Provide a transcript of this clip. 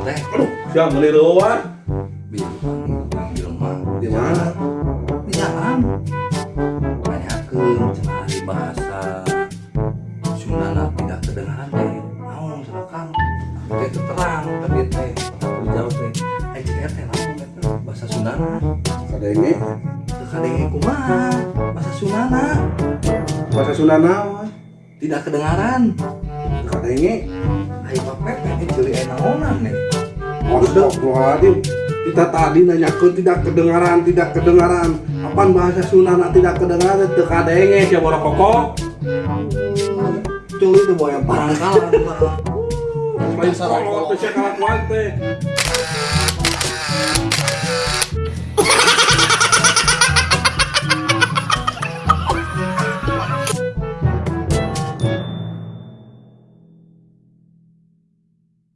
Siang ngeliruan. bilang bilang mah Di mana? di jalan tanyakeun cenah hari bahasa Sundana tidak kedengaran teh naon silakan. Teh teu terang tapi teh pas dijawab teh. Ai cik teh naon bahasa Sundana Kadenge teu kadenge kumaha? Bahasa Sundana bahasa Sunda naon? tidak kedengaran. Kadenge Astagfirullahaladzim kita tadi nanyakeun tidak kedengaran tidak kedengaran. Apaan bahasa Sunda tidak kedengaran? Teu kadenge siapa orang kokok culi teh boya barangkala Lain sarang kolot teh saya kalakuan teh